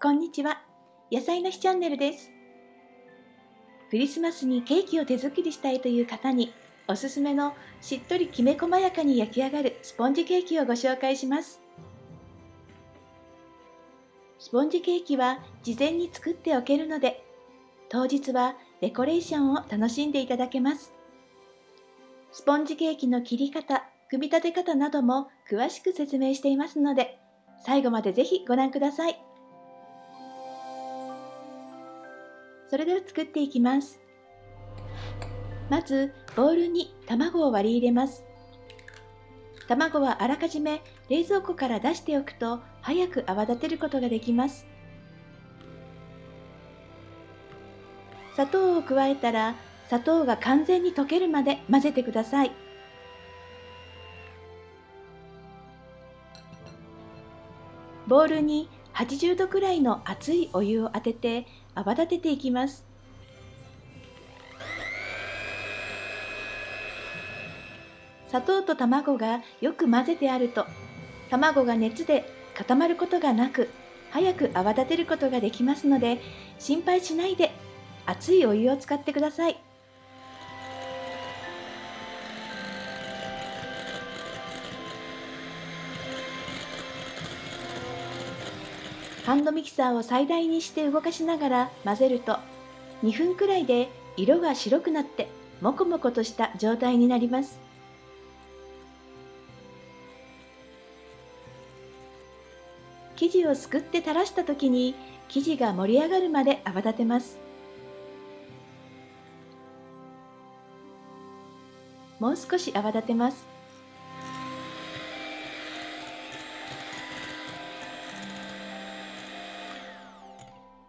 こんにちは。野菜の日チャンネルです。クリスマスにケーキを手作りしたいという方におすすめのしっとりきめ細やかに焼き上がるスポンジケーキをご紹介します。スポンジケーキは事前に作っておけるので当日はデコレーションを楽しんでいただけます。スポンジケーキの切り方、組み立て方なども詳しく説明していますので最後までぜひご覧ください。それでは作っていきます。まず、ボウルに卵を割り入れます。卵はあらかじめ冷蔵庫から出しておくと早く泡立てることができます。砂糖を加えたら砂糖が完全に溶けるまで混ぜてください。ボウルに80度くらいの熱いお湯を当てて泡立てていきます。砂糖と卵がよく混ぜてあると卵が熱で固まることがなく早く泡立てることができますので心配しないで熱いお湯を使ってください。ハンドミキサーを最大にして動かしながら混ぜると2分くらいで色が白くなってもこもことした状態になります。生地をすくって垂らした時に生地が盛り上がるまで泡立てます。もう少し泡立てます。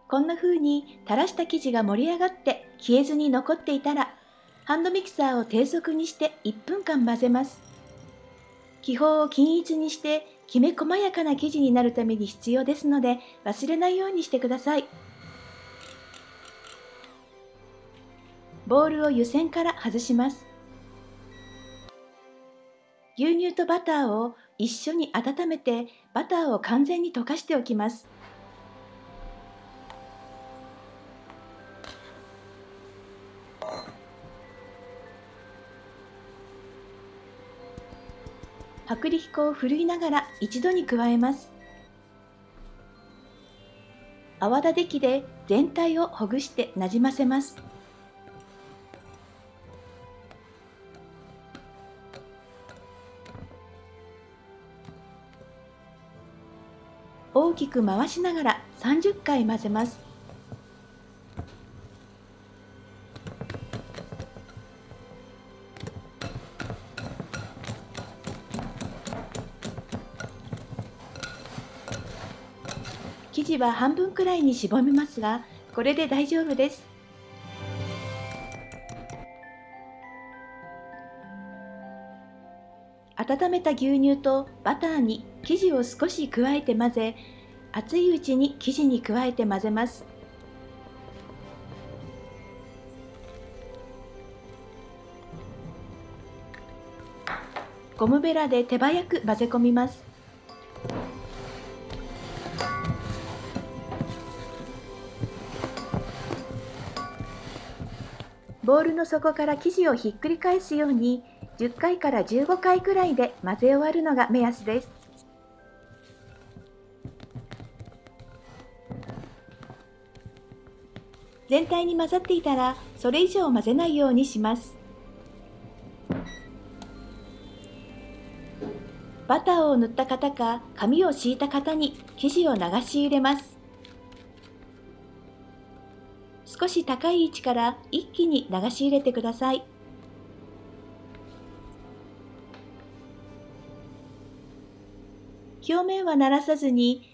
こんな風に垂らした生地が盛り上がって消えずに残っていたらハンドミキサーを低速にして1分間混ぜます。気泡を均一にしてきめ細やかな生地になるために必要ですので忘れないようにしてください。ボウルを湯煎から外します。牛乳とバターを一緒に温めてバターを完全に溶かしておきます。薄力粉をふるいながら一度に加えます。泡立て器で全体をほぐしてなじませます。大きく回しながら30回混ぜます。生地は半分くらいに絞めますがこれで大丈夫です。温めた牛乳とバターに生地を少し加えて混ぜ熱いうちに生地に加えて混ぜます。ゴムベラで手早く混ぜ込みます。ボウルの底から生地をひっくり返すように10回から15回くらいで混ぜ終わるのが目安です。全体に混ざっていたらそれ以上混ぜないようにします。バターを塗った型か紙を敷いた型に生地を流し入れます。少し高い位置から一気に流し入れてください。表面はならさずに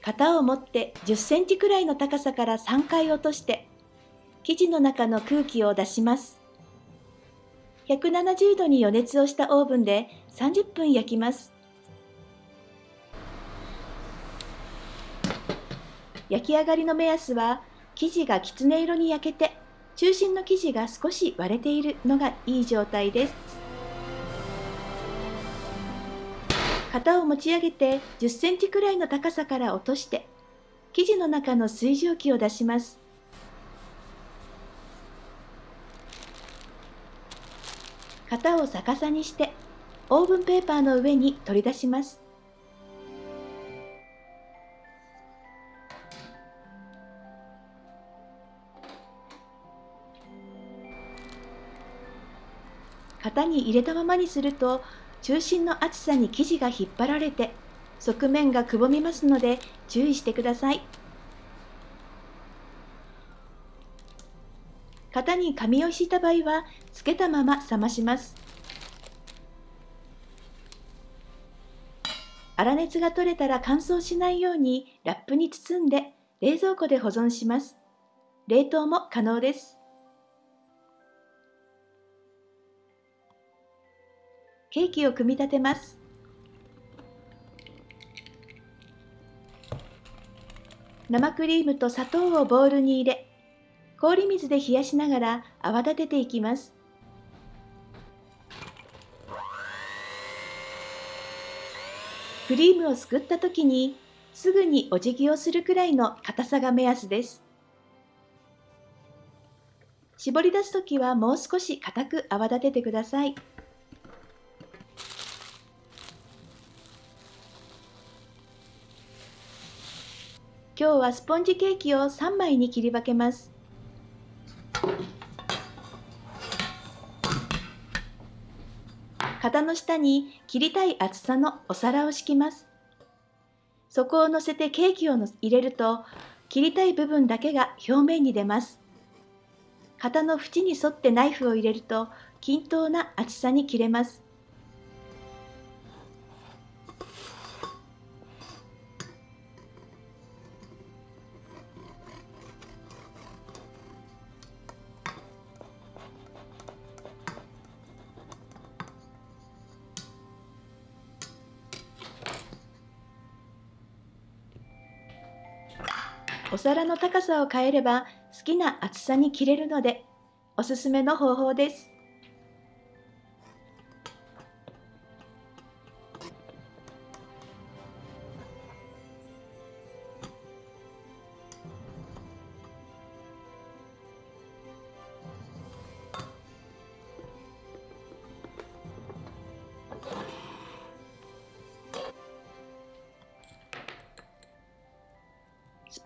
型を持って10センチくらいの高さから3回落として生地の中の空気を出します。170度に予熱をしたオーブンで30分焼きます。焼き上がりの目安は生地がきつね色に焼けて中心の生地が少し割れているのがいい状態です。型を持ち上げて10センチくらいの高さから落として生地の中の水蒸気を出します。型を逆さにしてオーブンペーパーの上に取り出します。型に入れたままにすると中心の厚さに生地が引っ張られて側面がくぼみますので注意してください。型に紙を敷いた場合はつけたまま冷まします。粗熱が取れたら乾燥しないようにラップに包んで冷蔵庫で保存します。冷凍も可能です。ケーキを組み立てます。生クリームと砂糖をボウルに入れ氷水で冷やしながら泡立てていきます。クリームをすくった時にすぐにお辞儀をするくらいの硬さが目安です。絞り出す時はもう少し硬く泡立ててください。今日はスポンジケーキを3枚に切り分けます。型の下に切りたい厚さのお皿を敷きます。そこを乗せてケーキを入れると切りたい部分だけが表面に出ます。型の縁に沿ってナイフを入れると均等な厚さに切れます。お皿の高さを変えれば好きな厚さに切れるのでおすすめの方法です。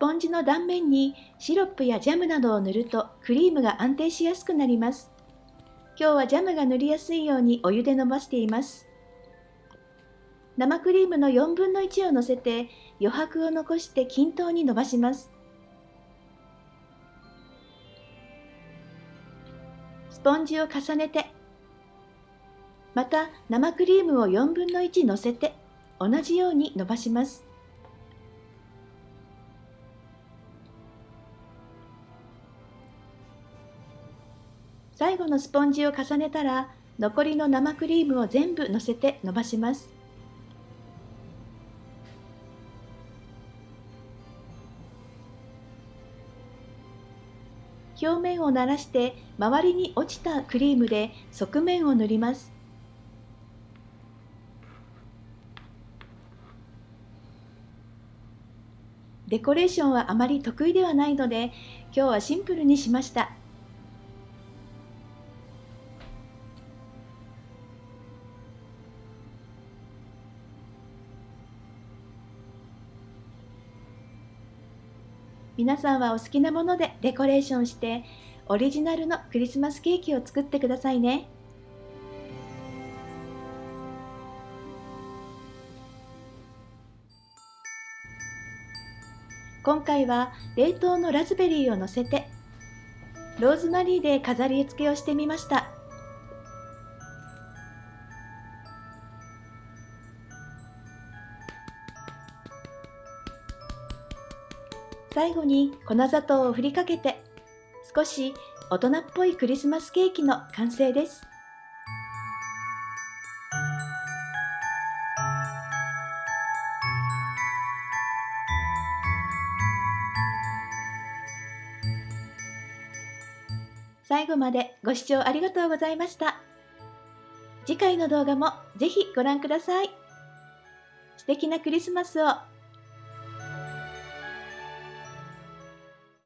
ポンジの断面にシロップやジャムなどを塗るとクリームが安定しやすくなります。今日はジャムが塗りやすいようにお湯で伸ばしています。生クリームの4分の1を乗せて余白を残して均等に伸ばします。スポンジを重ねてまた生クリームを4分の1乗せて同じように伸ばします。最後のスポンジを重ねたら残りの生クリームを全部のせて伸ばします。表面をならして周りに落ちたクリームで側面を塗ります。デコレーションはあまり得意ではないので今日はシンプルにしました。皆さんはお好きなものでデコレーションしてオリジナルのクリスマスケーキを作ってくださいね。今回は冷凍のラズベリーをのせてローズマリーで飾り付けをしてみました。最後に粉砂糖を振りかけて少し大人っぽいクリスマスケーキの完成です。最後までご視聴ありがとうございました。次回の動画もぜひご覧ください。素敵なクリスマスを